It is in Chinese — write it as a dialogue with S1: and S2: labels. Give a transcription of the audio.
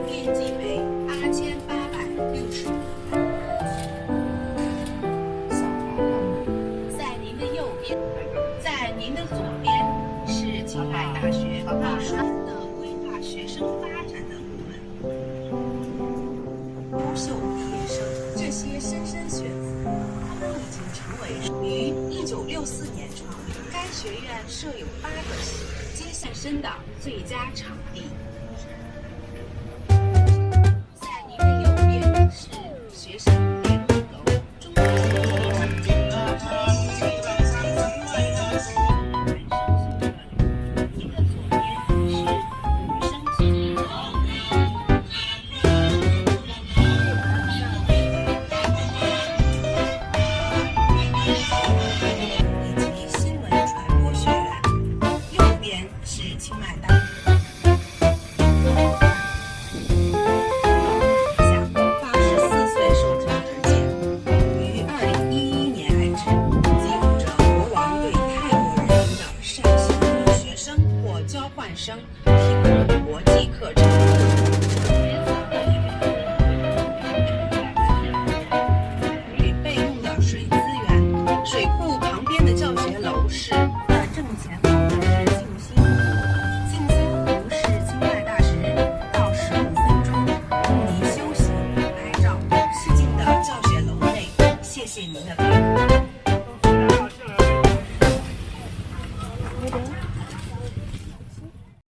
S1: 面积为八千八百六十。在您的右边，在您的左边，是青海大学艺术的规划学生发展的部门。优秀毕业生，这些莘莘学子，他们已经成为于一九六四年创立该学院设有八个系，接线生的最佳场地。学提供国际课程。与备用的水资源，水库旁边的教学楼是的正前方的是静心湖，静心湖是清迈大使到十五分钟，供您休息、拍照。示镜的教学楼内，谢谢您的配合。